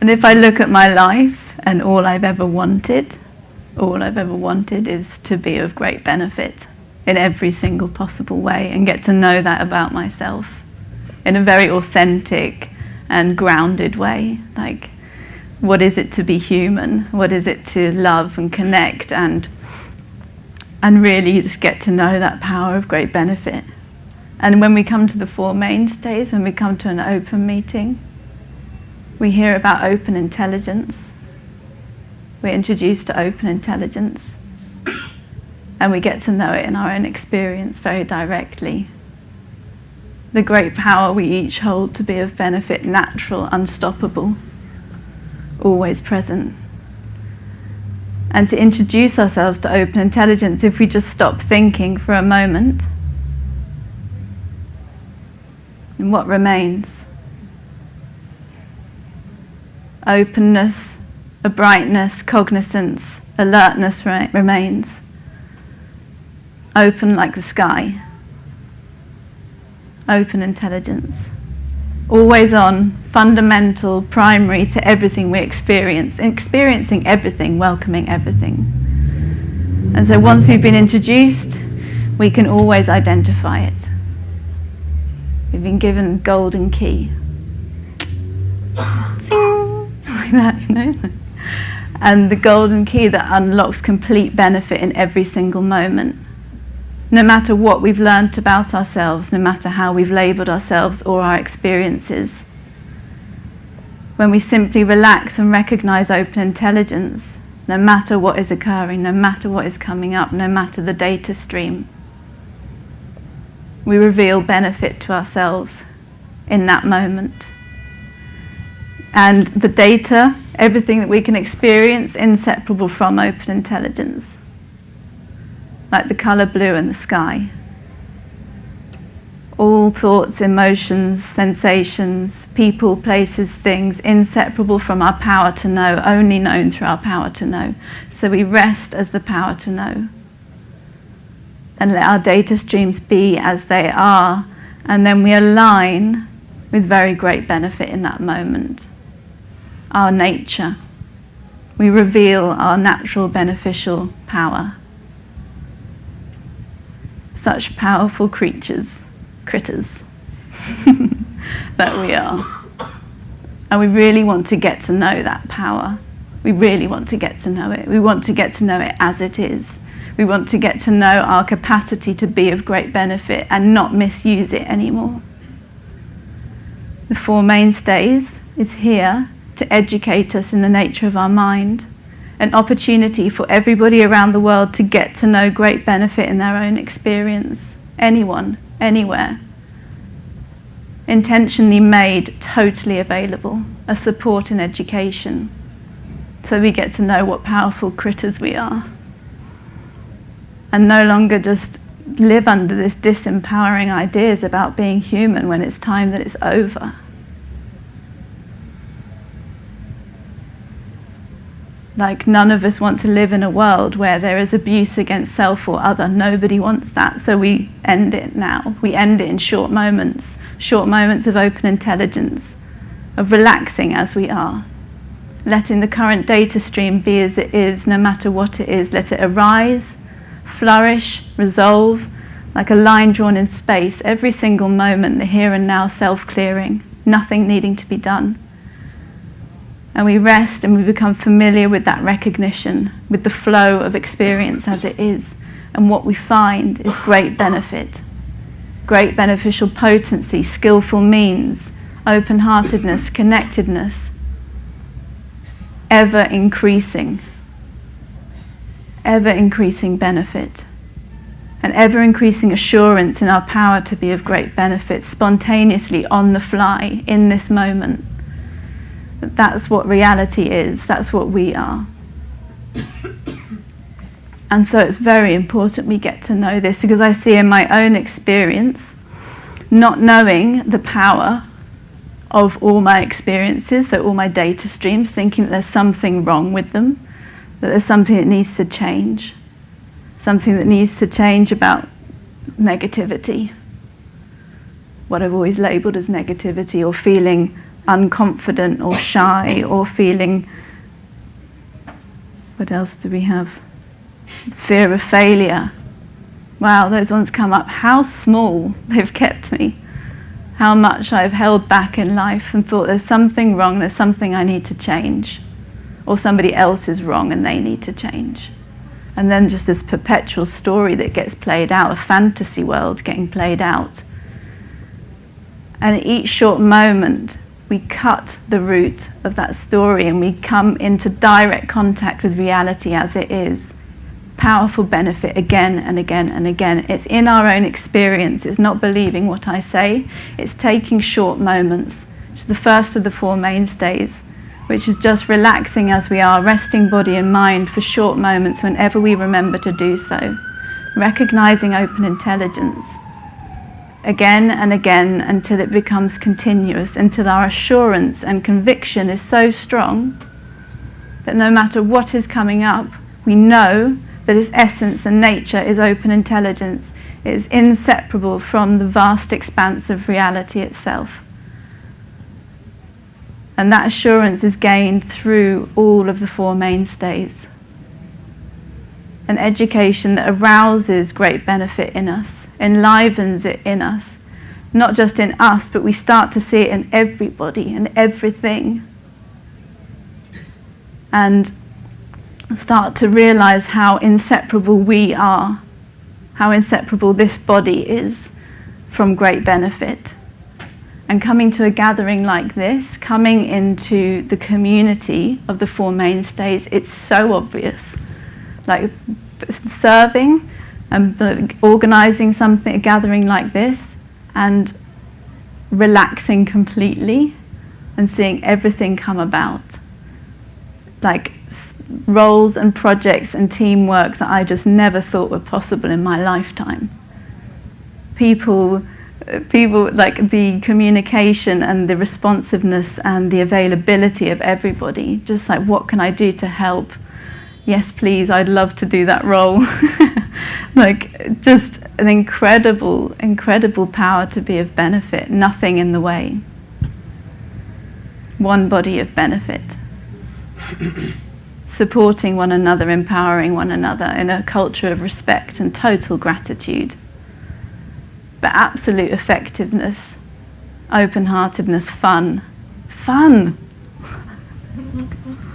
And if I look at my life and all I've ever wanted, all I've ever wanted is to be of great benefit in every single possible way and get to know that about myself in a very authentic and grounded way. Like, what is it to be human? What is it to love and connect and and really just get to know that power of great benefit. And when we come to the Four Mainstays, when we come to an open meeting, we hear about open intelligence. We're introduced to open intelligence. And we get to know it in our own experience very directly. The great power we each hold to be of benefit, natural, unstoppable, always present and to introduce ourselves to open intelligence if we just stop thinking for a moment. And what remains? Openness, a brightness, cognizance, alertness remains. Open like the sky. Open intelligence always on, fundamental, primary to everything we experience, experiencing everything, welcoming everything. And so once we've been introduced, we can always identify it. We've been given golden key. like that, you know? And the golden key that unlocks complete benefit in every single moment no matter what we've learnt about ourselves, no matter how we've labelled ourselves or our experiences. When we simply relax and recognise open intelligence, no matter what is occurring, no matter what is coming up, no matter the data stream, we reveal benefit to ourselves in that moment. And the data, everything that we can experience, inseparable from open intelligence like the colour blue in the sky. All thoughts, emotions, sensations, people, places, things, inseparable from our power to know, only known through our power to know. So we rest as the power to know. And let our data streams be as they are, and then we align with very great benefit in that moment. Our nature. We reveal our natural beneficial power such powerful creatures, critters, that we are. And we really want to get to know that power. We really want to get to know it. We want to get to know it as it is. We want to get to know our capacity to be of great benefit and not misuse it anymore. The Four Mainstays is here to educate us in the nature of our mind an opportunity for everybody around the world to get to know great benefit in their own experience. Anyone, anywhere. Intentionally made totally available, a support in education. So we get to know what powerful critters we are. And no longer just live under this disempowering ideas about being human when it's time that it's over. Like none of us want to live in a world where there is abuse against self or other. Nobody wants that. So we end it now. We end it in short moments, short moments of open intelligence, of relaxing as we are. Letting the current data stream be as it is, no matter what it is. Let it arise, flourish, resolve, like a line drawn in space, every single moment, the here and now self-clearing, nothing needing to be done and we rest and we become familiar with that recognition, with the flow of experience as it is. And what we find is great benefit, great beneficial potency, skillful means, open-heartedness, connectedness, ever increasing, ever increasing benefit, and ever increasing assurance in our power to be of great benefit, spontaneously on the fly in this moment that's what reality is, that's what we are. And so it's very important we get to know this because I see in my own experience, not knowing the power of all my experiences, so all my data streams, thinking that there's something wrong with them, that there's something that needs to change, something that needs to change about negativity, what I've always labelled as negativity or feeling unconfident or shy or feeling. What else do we have? Fear of failure. Wow, those ones come up. How small they've kept me. How much I've held back in life and thought there's something wrong, there's something I need to change. Or somebody else is wrong and they need to change. And then just this perpetual story that gets played out, a fantasy world getting played out. And each short moment we cut the root of that story and we come into direct contact with reality as it is. Powerful benefit again and again and again. It's in our own experience, it's not believing what I say, it's taking short moments, which is the first of the four mainstays, which is just relaxing as we are, resting body and mind for short moments whenever we remember to do so, recognizing open intelligence again and again until it becomes continuous, until our assurance and conviction is so strong that no matter what is coming up, we know that its essence and nature is open intelligence, it is inseparable from the vast expanse of reality itself. And that assurance is gained through all of the four mainstays an education that arouses great benefit in us, enlivens it in us, not just in us, but we start to see it in everybody and everything. And start to realize how inseparable we are, how inseparable this body is from great benefit. And coming to a gathering like this, coming into the community of the Four Mainstays, it's so obvious like serving and organizing something, a gathering like this, and relaxing completely and seeing everything come about. Like roles and projects and teamwork that I just never thought were possible in my lifetime. People, uh, people like the communication and the responsiveness and the availability of everybody. Just like, what can I do to help? Yes, please, I'd love to do that role. like, just an incredible, incredible power to be of benefit, nothing in the way. One body of benefit. Supporting one another, empowering one another in a culture of respect and total gratitude. But absolute effectiveness, open heartedness, fun. Fun!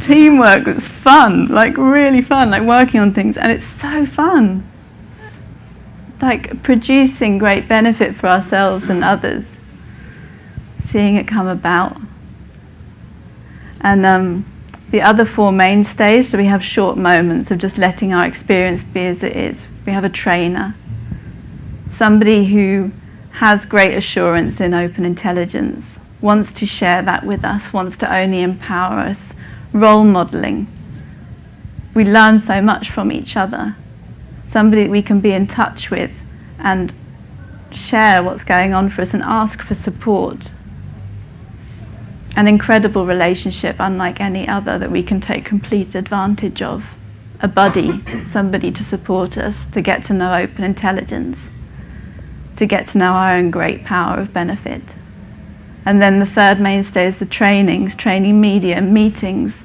teamwork that's fun, like really fun, like working on things, and it's so fun. Like producing great benefit for ourselves and others, seeing it come about. And um, the other four mainstays, so we have short moments of just letting our experience be as it is. We have a trainer, somebody who has great assurance in open intelligence, wants to share that with us, wants to only empower us, role modeling. We learn so much from each other. Somebody we can be in touch with and share what's going on for us and ask for support. An incredible relationship, unlike any other, that we can take complete advantage of. A buddy, somebody to support us, to get to know open intelligence, to get to know our own great power of benefit. And then the third mainstay is the trainings, training media, meetings,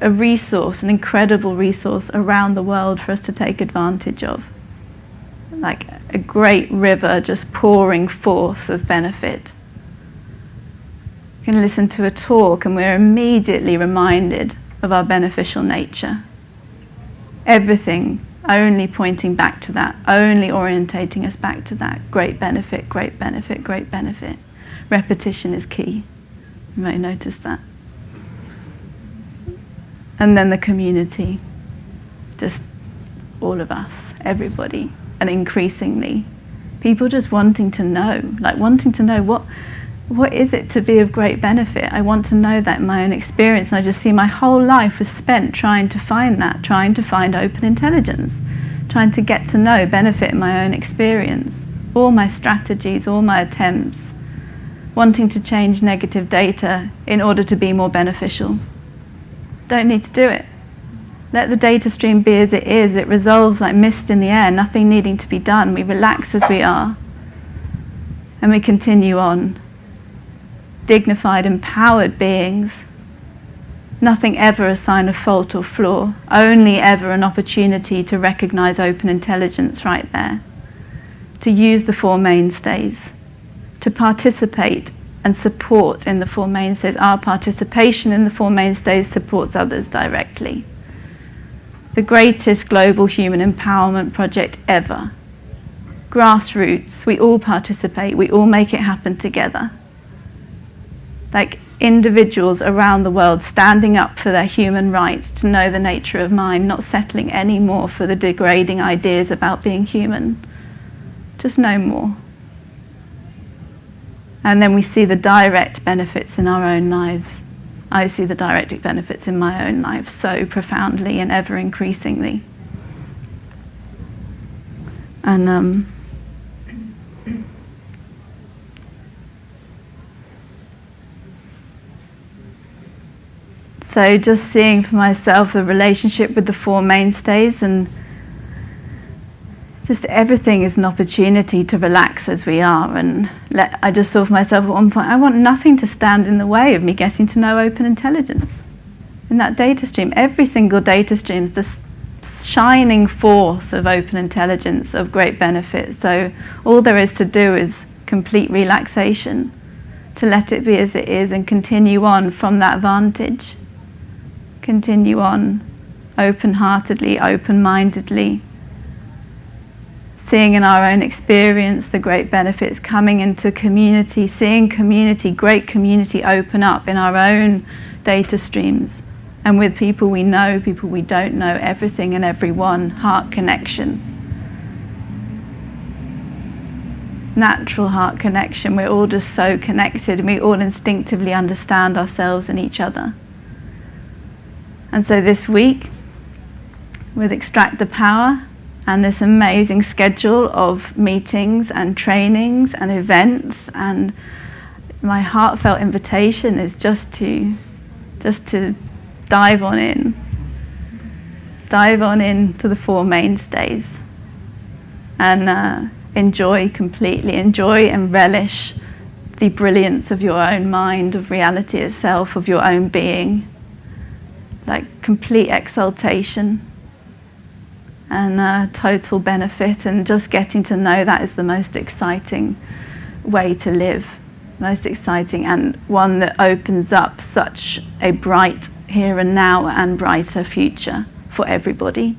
a resource, an incredible resource around the world for us to take advantage of. Like a great river just pouring forth of benefit. You can listen to a talk and we're immediately reminded of our beneficial nature. Everything only pointing back to that, only orientating us back to that. Great benefit, great benefit, great benefit repetition is key. You might notice that. And then the community, just all of us, everybody, and increasingly, people just wanting to know, like wanting to know what, what is it to be of great benefit? I want to know that in my own experience, and I just see my whole life was spent trying to find that, trying to find open intelligence, trying to get to know benefit in my own experience. All my strategies, all my attempts, wanting to change negative data in order to be more beneficial. Don't need to do it. Let the data stream be as it is. It resolves like mist in the air, nothing needing to be done. We relax as we are. And we continue on. dignified, empowered beings. Nothing ever a sign of fault or flaw, only ever an opportunity to recognize open intelligence right there, to use the Four Mainstays, to participate and support in the Four Mainstays. Our participation in the Four Mainstays supports others directly. The greatest global human empowerment project ever. Grassroots, we all participate, we all make it happen together. Like individuals around the world standing up for their human rights to know the nature of mind, not settling any more for the degrading ideas about being human. Just no more. And then we see the direct benefits in our own lives. I see the direct benefits in my own life so profoundly and ever increasingly. And um, So just seeing for myself the relationship with the Four Mainstays and just everything is an opportunity to relax as we are. And let, I just saw for myself at one point, I want nothing to stand in the way of me getting to know open intelligence. In that data stream, every single data stream is the shining forth of open intelligence of great benefit. So all there is to do is complete relaxation, to let it be as it is and continue on from that vantage continue on open-heartedly, open-mindedly, seeing in our own experience the great benefits, coming into community, seeing community, great community open up in our own data streams and with people we know, people we don't know, everything and everyone, heart connection. Natural heart connection, we're all just so connected and we all instinctively understand ourselves and each other. And so this week, with Extract the Power and this amazing schedule of meetings and trainings and events and my heartfelt invitation is just to just to dive on in dive on in to the four mainstays and uh, enjoy completely enjoy and relish the brilliance of your own mind of reality itself of your own being. Like complete exaltation and uh, total benefit and just getting to know that is the most exciting way to live most exciting and one that opens up such a bright here and now and brighter future for everybody